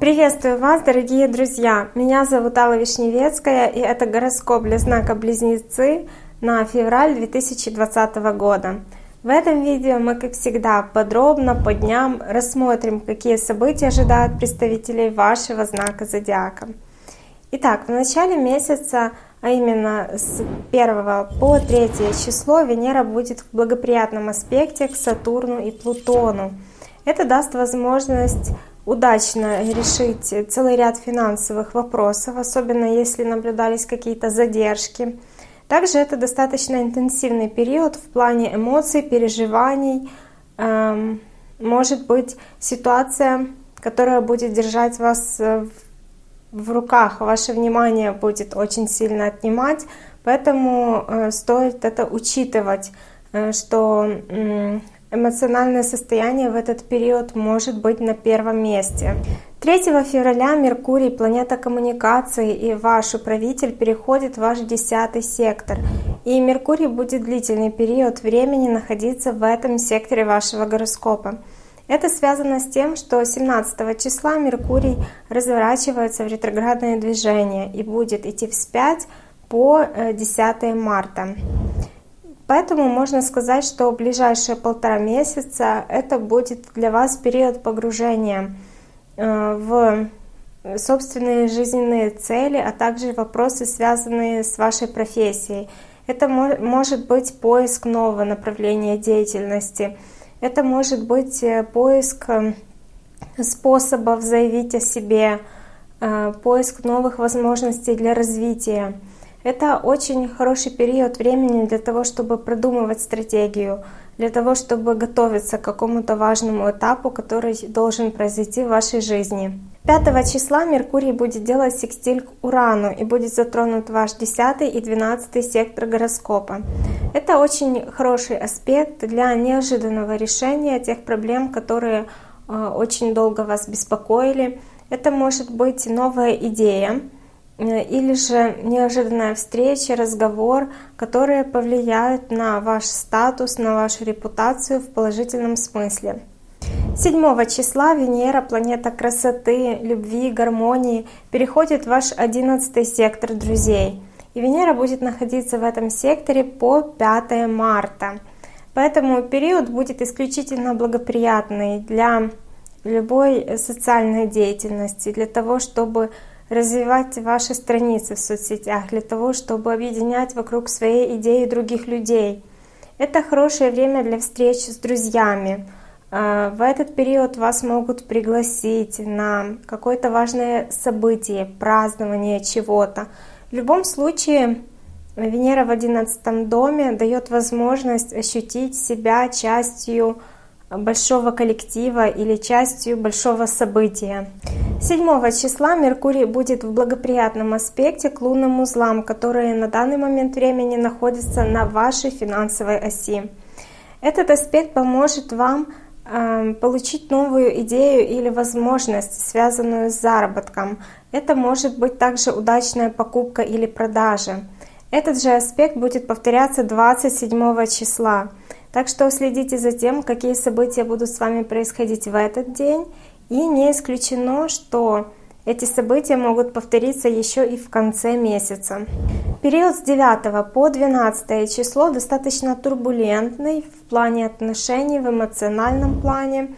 Приветствую вас, дорогие друзья! Меня зовут Алла Вишневецкая, и это гороскоп для знака Близнецы на февраль 2020 года. В этом видео мы, как всегда, подробно по дням рассмотрим, какие события ожидают представителей вашего знака Зодиака. Итак, в начале месяца, а именно с 1 по 3 число, Венера будет в благоприятном аспекте к Сатурну и Плутону. Это даст возможность удачно решить целый ряд финансовых вопросов, особенно если наблюдались какие-то задержки. Также это достаточно интенсивный период в плане эмоций, переживаний. Эм, может быть ситуация, которая будет держать вас в руках, ваше внимание будет очень сильно отнимать, поэтому э, стоит это учитывать, э, что эмоциональное состояние в этот период может быть на первом месте. 3 февраля Меркурий, планета коммуникации и ваш управитель переходит в ваш десятый сектор. И Меркурий будет длительный период времени находиться в этом секторе вашего гороскопа. Это связано с тем, что 17 числа Меркурий разворачивается в ретроградное движение и будет идти вспять по 10 э, марта. Поэтому можно сказать, что ближайшие полтора месяца это будет для вас период погружения э, в собственные жизненные цели, а также вопросы, связанные с вашей профессией. Это может быть поиск нового направления деятельности. Это может быть э, поиск э, способов заявить о себе, поиск новых возможностей для развития. Это очень хороший период времени для того, чтобы продумывать стратегию, для того, чтобы готовиться к какому-то важному этапу, который должен произойти в вашей жизни. 5 числа Меркурий будет делать секстиль к Урану и будет затронут ваш 10 и 12 сектор гороскопа. Это очень хороший аспект для неожиданного решения тех проблем, которые э, очень долго вас беспокоили. Это может быть новая идея, Э, или же неожиданная встреча, разговор, которые повлияют на ваш статус, на вашу репутацию в положительном смысле. 7 числа Венера, планета красоты, любви, гармонии, переходит в ваш 11 сектор друзей. И Венера будет находиться в этом секторе по 5 марта. Поэтому период будет исключительно благоприятный для любой социальной деятельности, для того, чтобы развивать ваши страницы в соцсетях для того, чтобы объединять вокруг своей идеи других людей. Это хорошее время для встреч с друзьями. А, в этот период вас могут пригласить на какое-то важное событие, празднование чего-то. В любом случае, Венера в одиннадцатом доме дает возможность ощутить себя частью большого коллектива или частью большого события. 7 числа Меркурий будет в благоприятном аспекте к лунным узлам, которые на данный момент времени находятся на вашей финансовой оси. Этот аспект поможет вам получить новую идею или возможность, связанную с заработком. Это может быть также удачная покупка или продажа. Этот же аспект будет повторяться 27 числа. Так что следите за тем, какие события будут с вами происходить в этот день. И не исключено, что эти события могут повториться еще и в конце месяца. Период с 9 по 12 число достаточно турбулентный в плане отношений, в эмоциональном плане.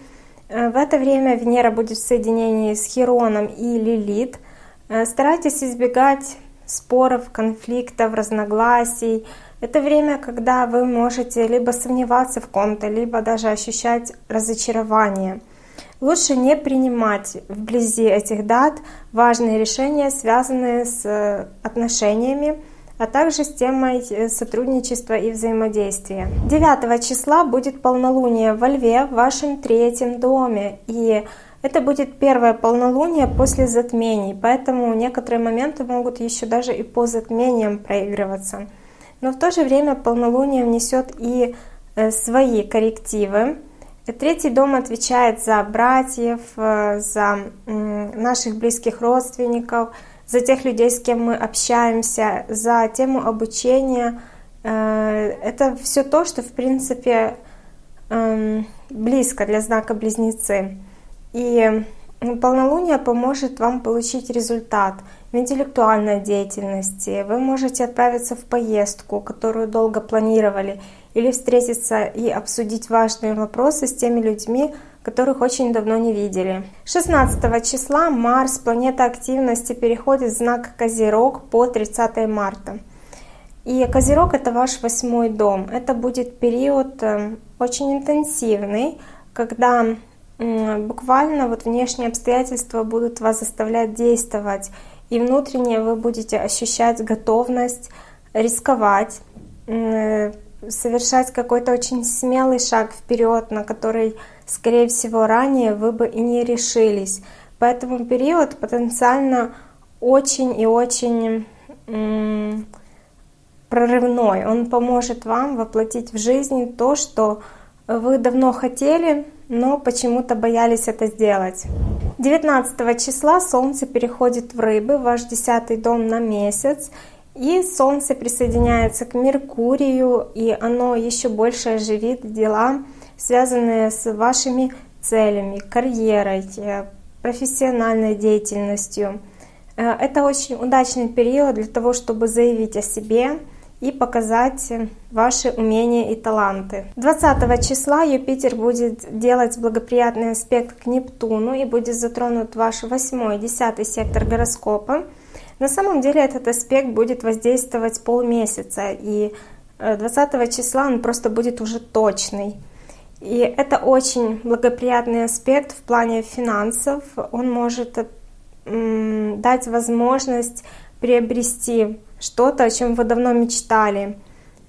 Э, в это время Венера будет в соединении с Хероном и Лилит. Э, старайтесь избегать споров, конфликтов, разногласий, это время, когда вы можете либо сомневаться в ком-то, либо даже ощущать разочарование. Лучше не принимать вблизи этих дат важные решения, связанные с э, отношениями, а также с темой э, сотрудничества и взаимодействия. 9 числа будет полнолуние во Льве в вашем третьем доме. И это будет первое полнолуние после затмений, поэтому некоторые моменты могут еще даже и по затмениям проигрываться но в то же время полнолуние внесет и э, свои коррективы. Третий дом отвечает за братьев, э, за наших близких родственников, за тех людей, с кем мы общаемся, за тему обучения. Э, это все то, что, в принципе, эм, близко для знака Близнецы. И полнолуние поможет вам получить результат в интеллектуальной деятельности. Вы можете отправиться в поездку, которую долго планировали, или встретиться и обсудить важные вопросы с теми людьми, которых очень давно не видели. 16 числа Марс, планета активности, переходит в знак Козерог по 30 марта. И Козерог это ваш восьмой дом. Это будет период э, очень интенсивный, когда буквально вот внешние обстоятельства будут вас заставлять действовать, и внутренне вы будете ощущать готовность рисковать, э, совершать какой-то очень смелый шаг вперед, на который скорее всего, ранее вы бы и не решились. Поэтому период потенциально очень и очень прорывной. Он поможет вам воплотить в жизнь то, что вы давно хотели, но почему-то боялись это сделать. 19 числа Солнце переходит в Рыбы, ваш десятый дом на месяц, и Солнце присоединяется к Меркурию, и оно еще больше оживит дела связанные с вашими целями, карьерой, э, профессиональной деятельностью. Э, это очень удачный период для того, чтобы заявить о себе и показать ваши умения и таланты. 20 числа Юпитер будет делать благоприятный аспект к Нептуну и будет затронут ваш 8 10 сектор гороскопа. На самом деле этот аспект будет воздействовать полмесяца, и 20 э, числа он просто будет уже точный. И это очень благоприятный аспект в плане финансов. Он может дать возможность приобрести что-то, о чем вы давно мечтали.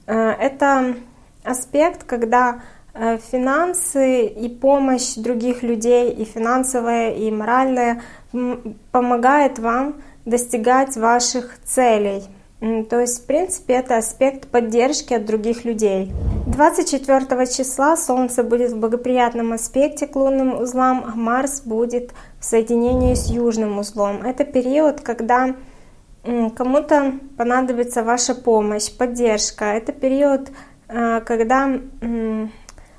Э, это аспект, когда э, финансы и помощь других людей, и финансовая, и моральная, помогает вам достигать ваших целей. То есть, в принципе, это аспект поддержки от других людей. 24 числа Солнце будет в благоприятном аспекте к лунным узлам, а Марс будет в соединении с южным узлом. Это период, когда кому-то понадобится ваша помощь, поддержка. Это период, э, когда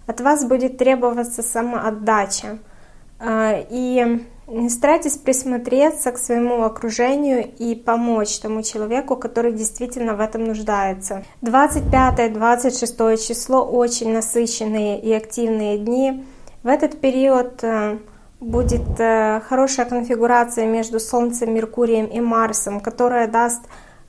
от вас будет требоваться самоотдача. Э, и Старайтесь присмотреться к своему окружению и помочь тому человеку, который действительно в этом нуждается. 25-26 число очень насыщенные и активные дни. В этот период э, будет э, хорошая конфигурация между Солнцем, Меркурием и Марсом, которая даст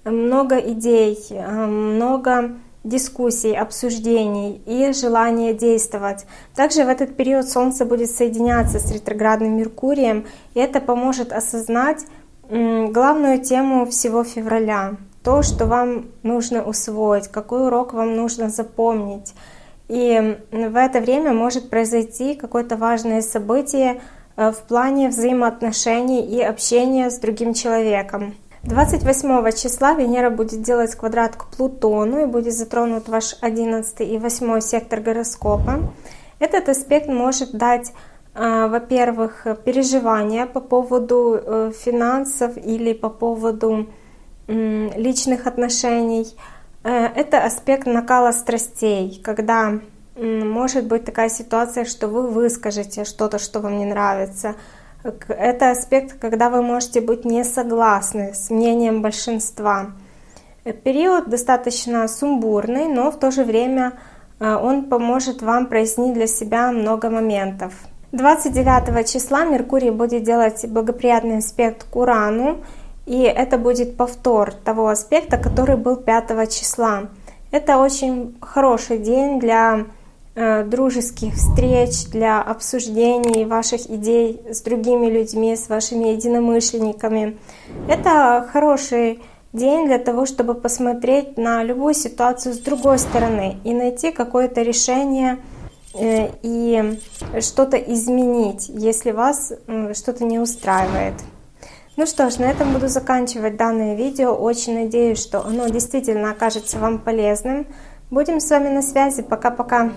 много идей, э, много дискуссий, обсуждений и желание действовать. Также в этот период Солнце будет соединяться с ретроградным Меркурием, и это поможет осознать главную тему всего февраля. То, что вам нужно усвоить, какой урок вам нужно запомнить. И в это время может произойти какое-то важное событие э, в плане взаимоотношений и общения с другим человеком. 28 числа Венера будет делать квадрат к Плутону и будет затронут ваш 11 и 8 сектор гороскопа. Этот аспект может дать, а, во-первых, переживания по поводу э, финансов или по поводу личных отношений. Э, это аспект накала страстей, когда может быть такая ситуация, что вы выскажете что-то, что вам не нравится, это аспект, когда вы можете быть не согласны с мнением большинства. Период достаточно сумбурный, но в то же время э, он поможет вам прояснить для себя много моментов. 29 числа Меркурий будет делать благоприятный аспект к Урану, и это будет повтор того аспекта, который был 5 числа. Это очень хороший день для Э, дружеских встреч, для обсуждений ваших идей с другими людьми, с вашими единомышленниками. Это хороший день для того, чтобы посмотреть на любую ситуацию с другой стороны и найти какое-то решение э, и что-то изменить, если вас что-то не устраивает. Ну что ж, на этом буду заканчивать данное видео. Очень надеюсь, что оно действительно окажется вам полезным. Будем с вами на связи. Пока-пока.